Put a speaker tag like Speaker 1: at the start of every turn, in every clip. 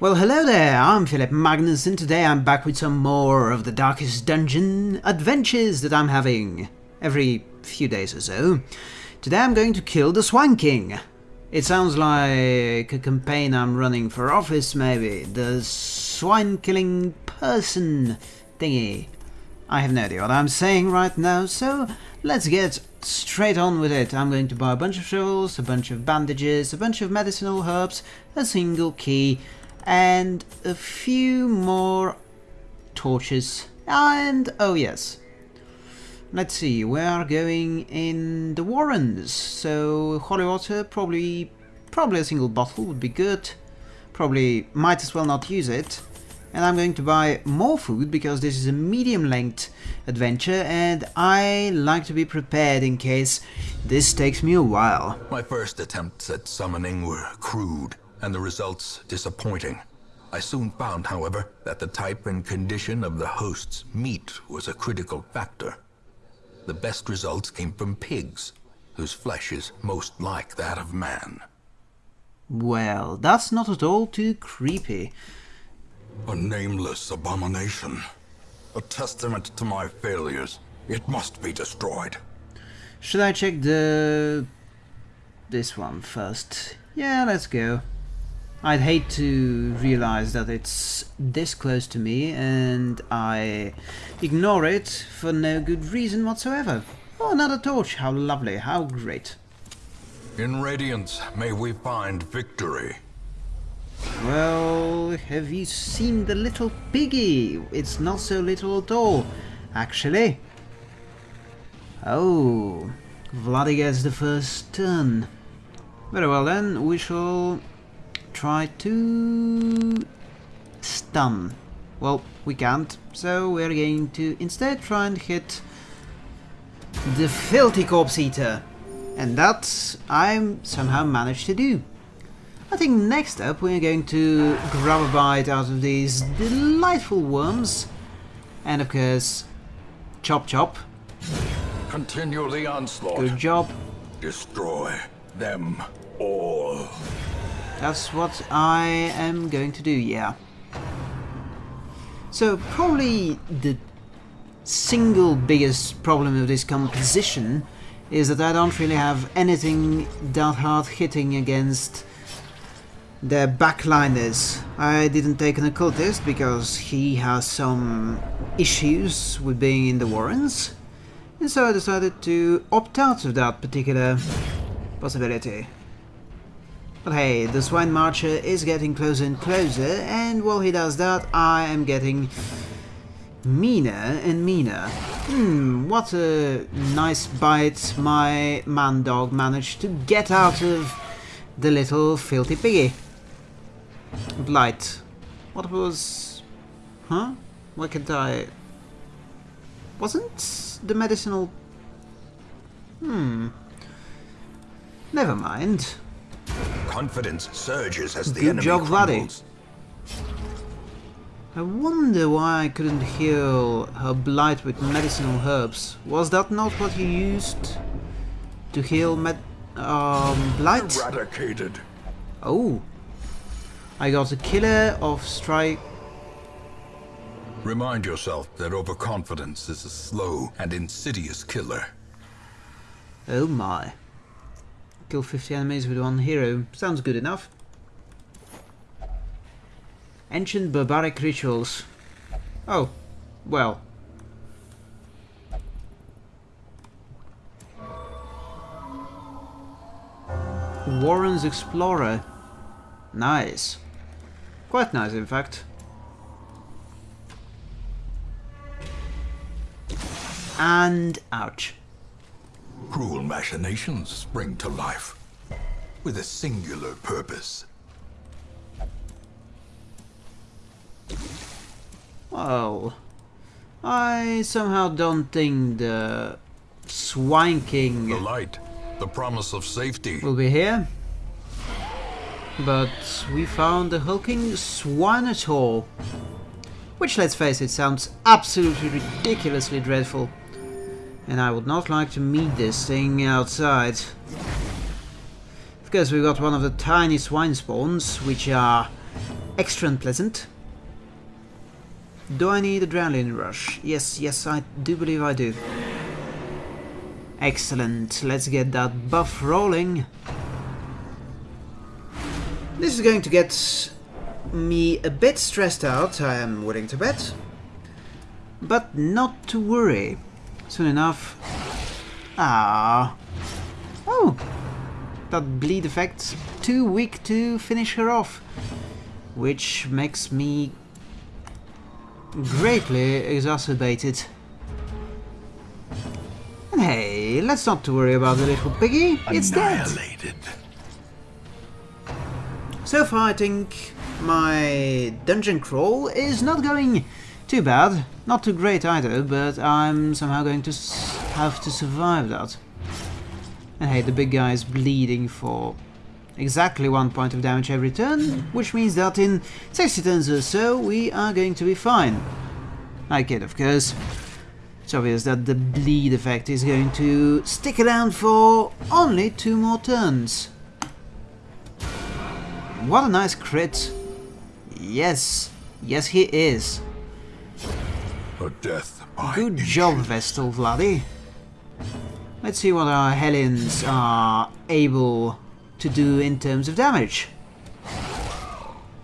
Speaker 1: Well, hello there, I'm Philip Magnus, and today I'm back with some more of the Darkest Dungeon adventures that I'm having every few days or so. Today I'm going to kill the Swine King. It sounds like a campaign I'm running for office, maybe. The swine killing person thingy. I have no idea what I'm saying right now, so let's get straight on with it. I'm going to buy a bunch of shovels, a bunch of bandages, a bunch of medicinal herbs, a single key, and a few more torches. And, oh yes, let's see, we are going in the Warrens, so holy water, probably, probably a single bottle would be good. Probably might as well not use it. And I'm going to buy more food because this is a medium length adventure and I like to be prepared in case this takes me a while.
Speaker 2: My first attempts at summoning were crude and the results disappointing. I soon found, however, that the type and condition of the host's meat was a critical factor. The best results came from pigs, whose flesh is most like that of man.
Speaker 1: Well, that's not at all too creepy.
Speaker 2: A nameless abomination. A testament to my failures. It must be destroyed.
Speaker 1: Should I check the... this one first? Yeah, let's go. I'd hate to realize that it's this close to me and I ignore it for no good reason whatsoever. Oh, another torch. How lovely. How great.
Speaker 2: In Radiance, may we find victory.
Speaker 1: Well, have you seen the little piggy? It's not so little at all, actually. Oh, Vladdy gets the first turn. Very well then, we shall try to stun. Well, we can't, so we're going to instead try and hit the filthy corpse eater. And that I somehow managed to do. I think next up we're going to grab a bite out of these delightful worms. And of course, chop chop.
Speaker 2: Continue the onslaught.
Speaker 1: Good job.
Speaker 2: Destroy them all.
Speaker 1: That's what I am going to do, yeah. So probably the single biggest problem of this composition is that I don't really have anything that hard hitting against the backliners. I didn't take an occultist because he has some issues with being in the Warrens, and so I decided to opt out of that particular possibility. But hey, the Swine Marcher is getting closer and closer, and while he does that, I am getting meaner and meaner. Hmm, what a nice bite my man dog managed to get out of the little filthy piggy. Blight. What was... Huh? Why can't I... Wasn't the medicinal... Hmm... Never mind.
Speaker 2: Confidence surges as the
Speaker 1: Good
Speaker 2: enemy
Speaker 1: job, Vladdy.
Speaker 2: crumbles.
Speaker 1: I wonder why I couldn't heal her blight with medicinal herbs. Was that not what you used to heal med... um... blight?
Speaker 2: Eradicated.
Speaker 1: Oh. I got a killer of strike...
Speaker 2: Remind yourself that overconfidence is a slow and insidious killer.
Speaker 1: Oh my. Kill 50 enemies with one hero. Sounds good enough. Ancient barbaric rituals. Oh, well. Warren's Explorer. Nice. Quite nice, in fact. And ouch.
Speaker 2: Cruel machinations spring to life with a singular purpose.
Speaker 1: Well, I somehow don't think the Swine King
Speaker 2: The light, the promise of safety.
Speaker 1: will be here. But we found the hulking Swinetaur. Which, let's face it, sounds absolutely ridiculously dreadful. And I would not like to meet this thing outside. Of course, we've got one of the tiny swine spawns, which are extra unpleasant. Do I need adrenaline rush? Yes, yes, I do believe I do. Excellent, let's get that buff rolling. This is going to get me a bit stressed out, I am willing to bet. But not to worry. Soon enough... Ah. Oh! That bleed effect's too weak to finish her off. Which makes me greatly exacerbated. And hey, let's not worry about the little piggy. It's dead. So far, I think my dungeon crawl is not going too bad. Not too great either, but I'm somehow going to have to survive that. And hey, the big guy is bleeding for exactly one point of damage every turn, which means that in 60 turns or so we are going to be fine. I kid, of course. It's obvious that the bleed effect is going to stick around for only two more turns. What a nice crit. Yes, yes he is.
Speaker 2: A death
Speaker 1: Good job, Vestal Vladi. Let's see what our Hellions are able to do in terms of damage.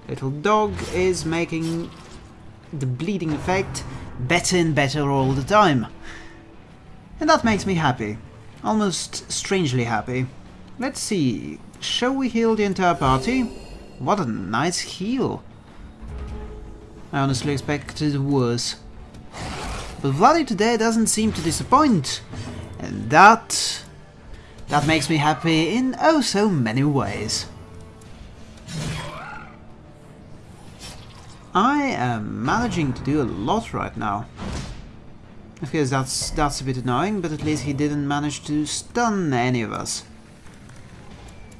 Speaker 1: Little dog is making the bleeding effect better and better all the time. And that makes me happy. Almost strangely happy. Let's see, shall we heal the entire party? What a nice heal. I honestly expected worse. But Vladi today doesn't seem to disappoint. And that... That makes me happy in oh so many ways. I am managing to do a lot right now. Of course that's, that's a bit annoying, but at least he didn't manage to stun any of us.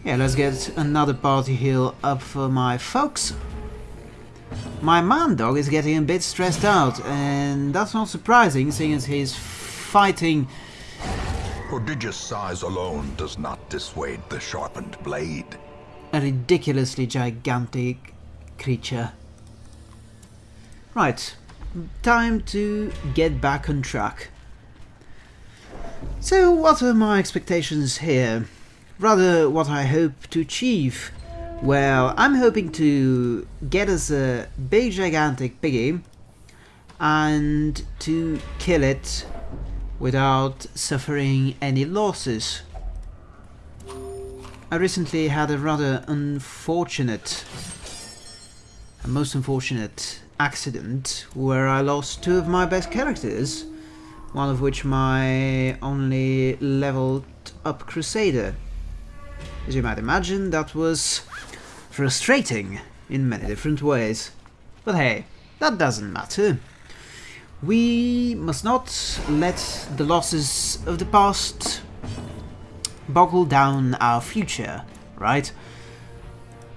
Speaker 1: Yeah, let's get another party heal up for my folks. My man dog is getting a bit stressed out, and that's not surprising, seeing as he's fighting...
Speaker 2: Prodigious size alone does not dissuade the sharpened blade.
Speaker 1: A ridiculously gigantic creature. Right, time to get back on track. So, what are my expectations here? Rather, what I hope to achieve. Well, I'm hoping to get us a big gigantic piggy and to kill it without suffering any losses. I recently had a rather unfortunate, a most unfortunate accident where I lost two of my best characters, one of which my only leveled up Crusader. As you might imagine, that was frustrating in many different ways. But hey, that doesn't matter. We must not let the losses of the past boggle down our future, right?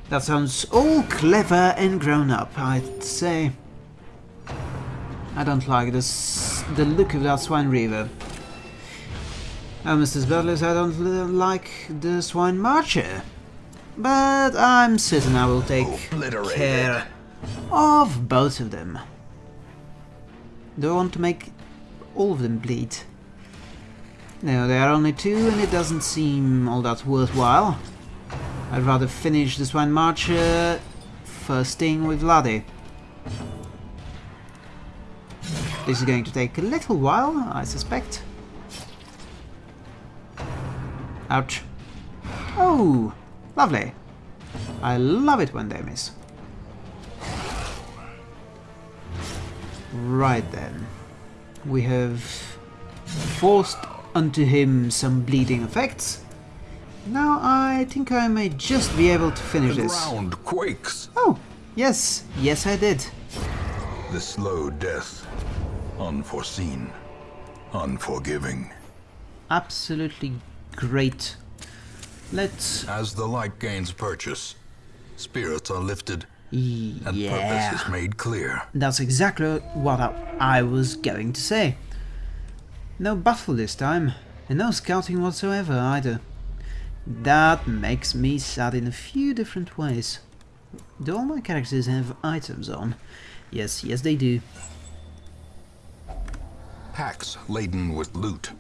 Speaker 1: That sounds all clever and grown up, I'd say. I don't like this, the look of that Swine Reaver. Almost as badly I don't like the Swine Marcher. But I'm certain I will take care of both of them. Do I want to make all of them bleed? No, there are only two and it doesn't seem all that worthwhile. I'd rather finish the Swine Marcher uh, first thing with Vladi. This is going to take a little while, I suspect. Ouch. Oh, lovely. I love it when they miss. Right then. We have forced unto him some bleeding effects. Now I think I may just be able to finish
Speaker 2: the
Speaker 1: this.
Speaker 2: ground quakes.
Speaker 1: Oh, yes, yes I did.
Speaker 2: The slow death. Unforeseen. Unforgiving.
Speaker 1: Absolutely great. Let's...
Speaker 2: As the light gains purchase, spirits are lifted and purpose is made clear.
Speaker 1: that's exactly what I, I was going to say. No battle this time, and no scouting whatsoever either. That makes me sad in a few different ways. Do all my characters have items on? Yes, yes they do.
Speaker 2: Packs laden with loot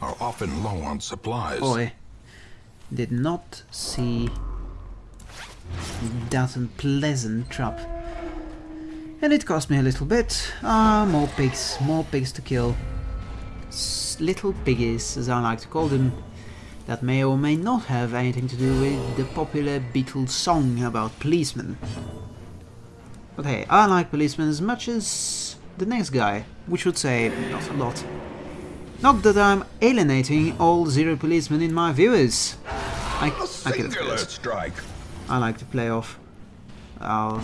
Speaker 2: are often low on supplies.
Speaker 1: Boy, did not see that unpleasant trap. And it cost me a little bit. Ah, more pigs, more pigs to kill. S little piggies, as I like to call them. That may or may not have anything to do with the popular Beatles song about policemen. But hey, I like policemen as much as the next guy, which would say not a lot. Not that I'm alienating all zero policemen in my viewers. I, I can
Speaker 2: singular strike.
Speaker 1: I like to play off our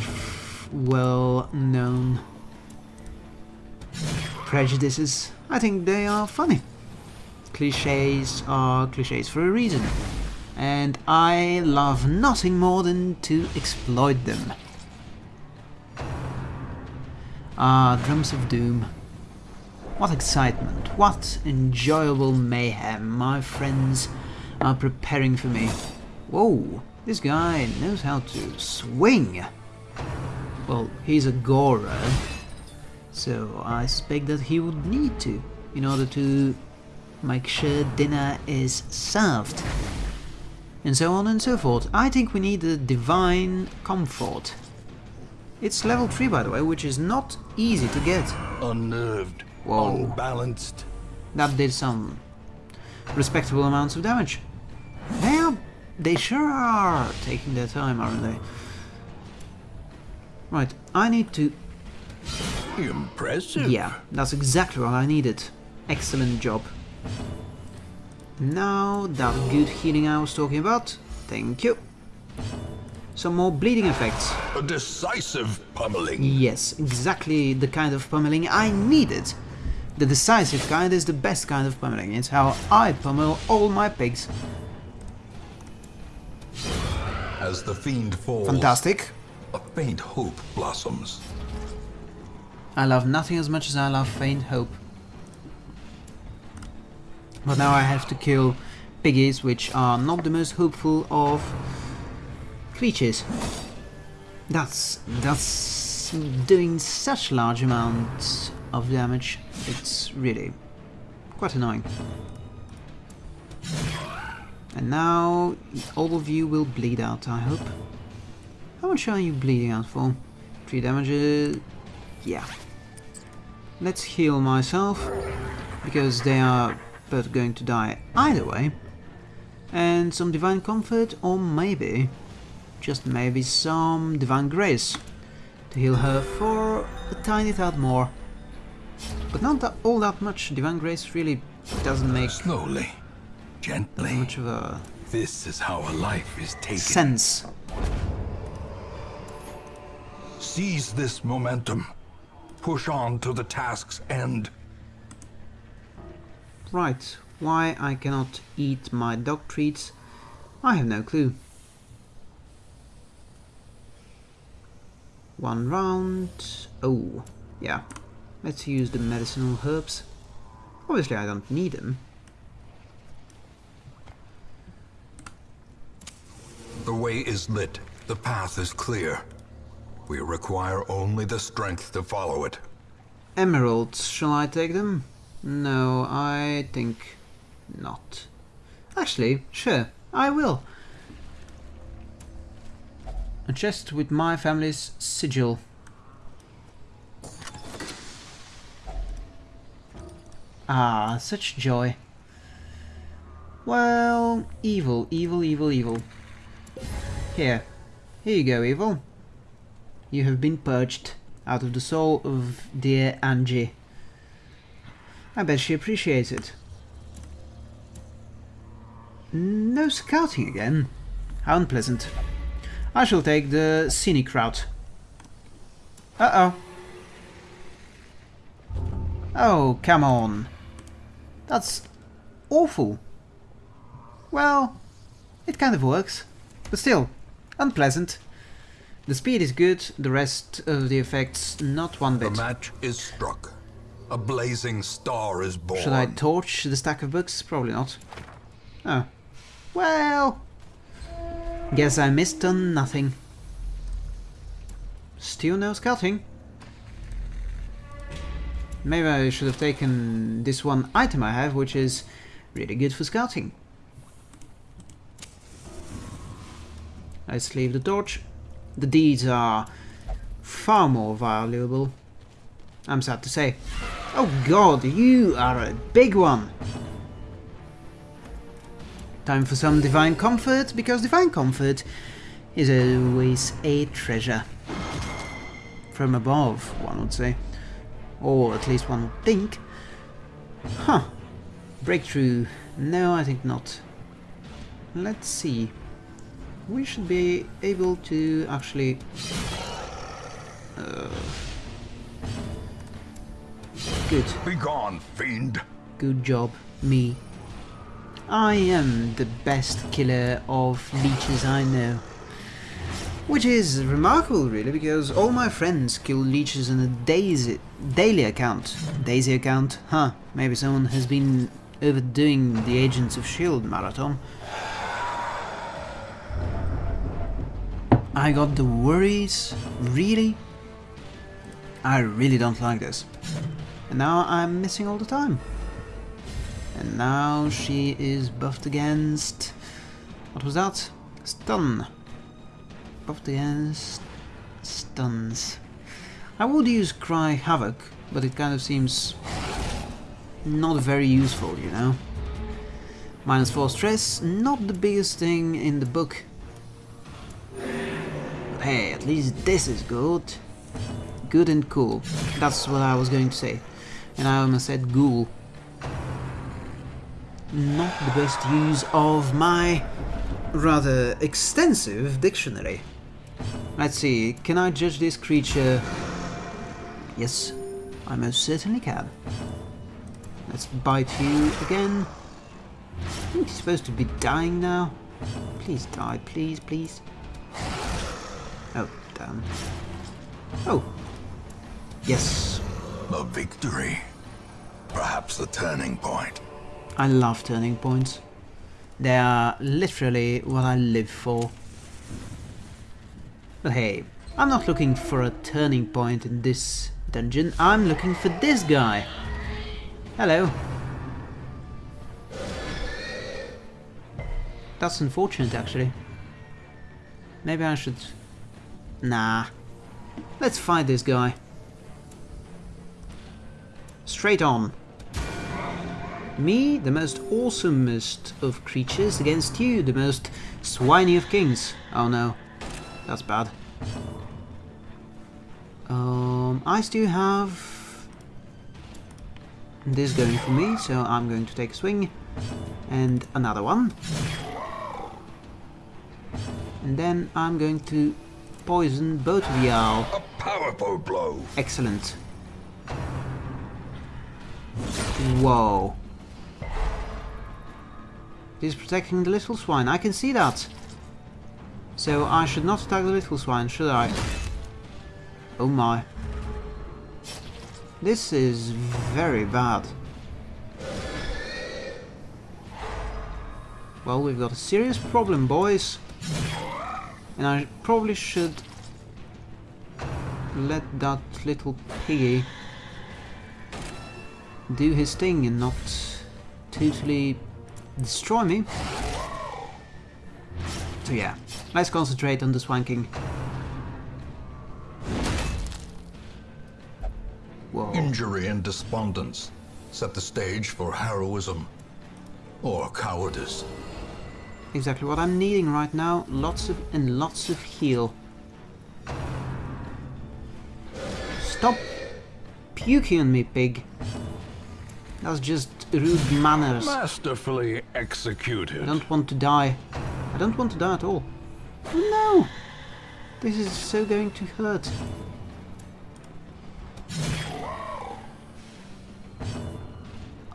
Speaker 1: well-known prejudices. I think they are funny. Cliches are cliches for a reason. And I love nothing more than to exploit them. Ah, Drums of Doom. What excitement, what enjoyable mayhem my friends are preparing for me. Whoa, this guy knows how to swing. Well, he's a Gora, so I suspect that he would need to in order to make sure dinner is served. And so on and so forth. I think we need a divine comfort. It's level 3 by the way, which is not easy to get.
Speaker 3: Unnerved,
Speaker 1: Whoa.
Speaker 3: unbalanced.
Speaker 1: That did some respectable amounts of damage. They are, they sure are taking their time, aren't they? Right, I need to...
Speaker 3: Impressive.
Speaker 1: Yeah, that's exactly what I needed. Excellent job. Now, that good healing I was talking about. Thank you. Some more bleeding effects.
Speaker 2: A decisive pummeling.
Speaker 1: Yes, exactly the kind of pummeling I needed. The decisive kind is the best kind of pummeling. It's how I pummel all my pigs.
Speaker 2: As the fiend falls,
Speaker 1: Fantastic.
Speaker 2: a faint hope blossoms.
Speaker 1: I love nothing as much as I love faint hope. But now I have to kill piggies, which are not the most hopeful of creatures. That's that's doing such large amounts of damage. It's really quite annoying. And now all of you will bleed out, I hope. How much are you bleeding out for? Three damages. Yeah. Let's heal myself, because they are both going to die either way. And some Divine Comfort, or maybe, just maybe some Divine Grace, to heal her for a tiny tad more. But not that, all that much, Divine Grace really doesn't make
Speaker 3: Slowly, gently.
Speaker 1: much of a
Speaker 3: This is how a life is taken.
Speaker 1: sense.
Speaker 3: Seize this momentum. Push on to the task's end.
Speaker 1: Right, why I cannot eat my dog treats, I have no clue. One round. Oh, yeah. Let's use the medicinal herbs. Obviously I don't need them.
Speaker 2: The way is lit. The path is clear. We require only the strength to follow it.
Speaker 1: Emeralds, shall I take them? No, I think not. Actually, sure, I will. A chest with my family's sigil. Ah, such joy. Well, evil, evil, evil, evil. Here. Here you go, evil. You have been purged out of the soul of dear Angie. I bet she appreciates it. No scouting again. How unpleasant. I shall take the scenic route. Uh-oh. Oh, come on. That's awful. Well, it kind of works. But still, unpleasant. The speed is good, the rest of the effects not one bit.
Speaker 2: The match is struck. A blazing star is born.
Speaker 1: Should I torch the stack of books? Probably not. Oh. Well... Guess I missed on nothing. Still no scouting. Maybe I should have taken this one item I have, which is really good for scouting. Let's leave the torch. The deeds are far more valuable. I'm sad to say. Oh god, you are a big one! Time for some Divine Comfort, because Divine Comfort is always a treasure. From above, one would say. Or at least one would think. Huh. Breakthrough. No, I think not. Let's see. We should be able to actually... Uh, good.
Speaker 3: Begone, fiend!
Speaker 1: Good job, me. I am the best killer of leeches I know. Which is remarkable, really, because all my friends kill leeches in a daisy, daily account. Daisy account? Huh, maybe someone has been overdoing the Agents of S.H.I.E.L.D. marathon. I got the worries? Really? I really don't like this. And now I'm missing all the time. And now she is buffed against... What was that? Stun. Buffed against... Stuns. I would use Cry Havoc, but it kind of seems not very useful, you know. Minus 4 stress, not the biggest thing in the book. But hey, at least this is good. Good and cool. That's what I was going to say. And I almost said ghoul. Not the best use of my rather extensive dictionary. Let's see, can I judge this creature? Yes, I most certainly can. Let's bite you again. I think he's supposed to be dying now. Please die, please, please. Oh, damn. Oh. Yes.
Speaker 3: A victory. Perhaps the turning point.
Speaker 1: I love turning points. They are literally what I live for. But hey, I'm not looking for a turning point in this dungeon. I'm looking for this guy. Hello. That's unfortunate, actually. Maybe I should... Nah. Let's fight this guy. Straight on. Me, the most awesomest of creatures, against you, the most swiney of kings. Oh no, that's bad. Um, I still have this going for me, so I'm going to take a swing and another one. And then I'm going to poison both of y'all.
Speaker 3: A powerful blow.
Speaker 1: Excellent. Whoa. He's protecting the little swine, I can see that. So I should not attack the little swine, should I? Oh my. This is very bad. Well, we've got a serious problem, boys. And I probably should let that little piggy do his thing and not totally destroy me. So yeah, let's concentrate on the Swine King. Whoa.
Speaker 2: Injury and despondence set the stage for heroism or cowardice.
Speaker 1: Exactly what I'm needing right now. Lots of and lots of heal. Stop puking on me, pig. That's just rude manners.
Speaker 3: Masterfully executed.
Speaker 1: I don't want to die. I don't want to die at all. Oh no! This is so going to hurt.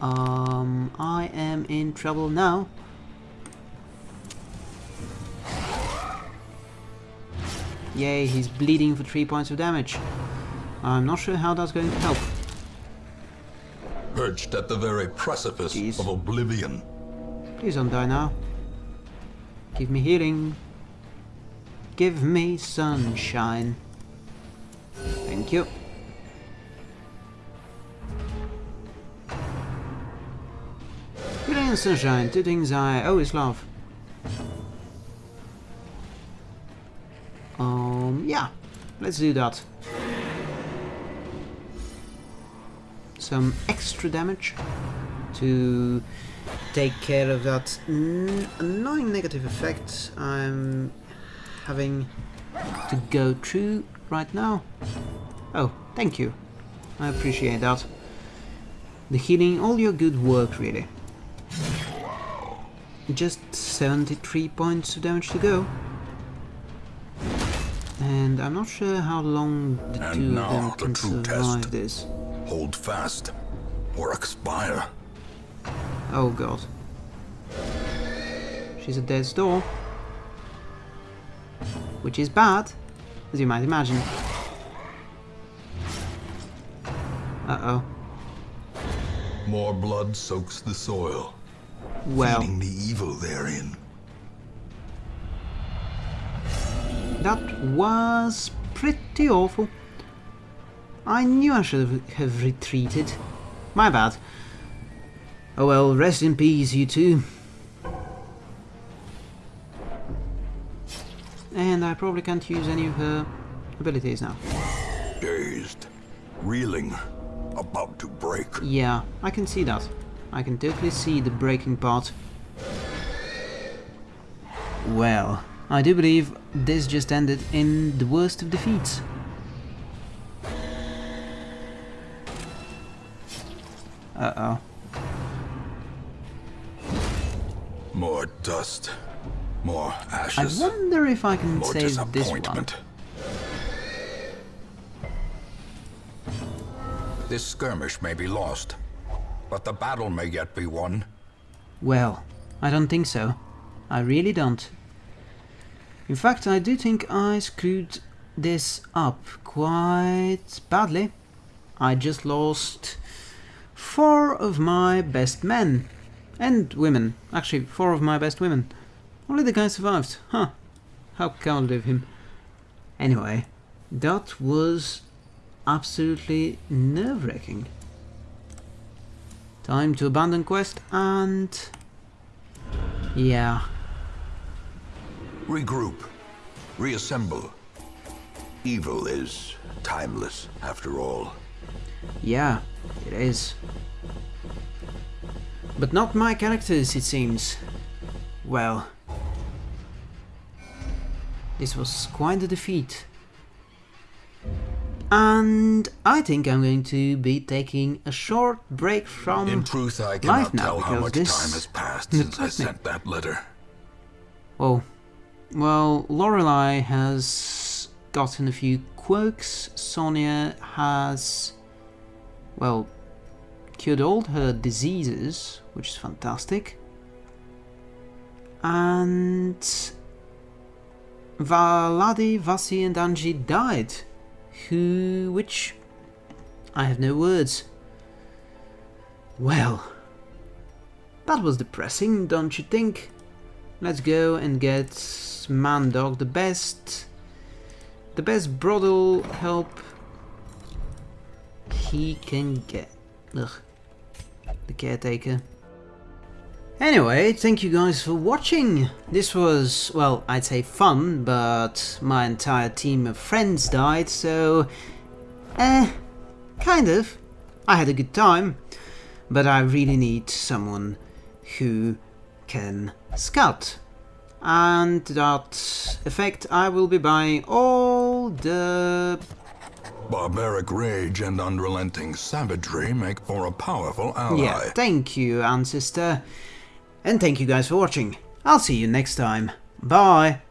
Speaker 1: Um, I am in trouble now. Yay, he's bleeding for 3 points of damage. I'm not sure how that's going to help.
Speaker 2: Perched at the very precipice
Speaker 1: Jeez.
Speaker 2: of oblivion.
Speaker 1: Please don't die now. Give me healing. Give me sunshine. Thank you. Beauty and sunshine, two things I always love. Um, yeah, let's do that. Some extra damage to take care of that annoying negative effect I'm having to go through right now. Oh, thank you. I appreciate that. The healing, all your good work really. Just 73 points of damage to go. And I'm not sure how long the
Speaker 2: And
Speaker 1: two of them can
Speaker 2: true
Speaker 1: survive
Speaker 2: test.
Speaker 1: this.
Speaker 2: Hold fast, or expire.
Speaker 1: Oh god. She's a death's door. Which is bad, as you might imagine. Uh-oh.
Speaker 2: More blood soaks the soil,
Speaker 1: Well,
Speaker 2: feeding the evil therein.
Speaker 1: that was pretty awful. I knew I should have- have retreated. My bad. Oh well, rest in peace, you two. And I probably can't use any of her abilities now.
Speaker 2: Dazed, reeling, about to break.
Speaker 1: Yeah, I can see that. I can totally see the breaking part. Well, I do believe this just ended in the worst of defeats. Uh-oh.
Speaker 2: More dust, more
Speaker 1: I wonder if I can
Speaker 2: more
Speaker 1: save this one.
Speaker 2: disappointment. This skirmish may be lost, but the battle may yet be won.
Speaker 1: Well, I don't think so. I really don't. In fact, I do think I screwed this up quite badly. I just lost four of my best men. And women. Actually, four of my best women. Only the guy survived. Huh. How cowardly of him. Anyway, that was absolutely nerve-wracking. Time to abandon quest and... Yeah,
Speaker 2: Regroup, reassemble. Evil is timeless, after all.
Speaker 1: yeah, it is. But not my characters, it seems. Well... This was quite a defeat. And I think I'm going to be taking a short break from...
Speaker 2: In truth, I
Speaker 1: life
Speaker 2: cannot
Speaker 1: now,
Speaker 2: tell how much
Speaker 1: this
Speaker 2: time has passed since I sent that letter.
Speaker 1: Well, well, Lorelei has gotten a few quirks. Sonia has, well, cured all her diseases, which is fantastic. And Valadi, Vasi, and Angie died, who, which I have no words. Well, that was depressing, don't you think? Let's go and get Mandog, the best, the best brothel help he can get. Ugh, the caretaker. Anyway, thank you guys for watching. This was, well, I'd say fun, but my entire team of friends died, so, eh, kind of. I had a good time, but I really need someone who can scout. And that effect I will be buying all the...
Speaker 2: Barbaric rage and unrelenting savagery make for a powerful ally.
Speaker 1: Yeah, thank you, Ancestor. And thank you guys for watching. I'll see you next time. Bye!